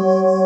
Oh.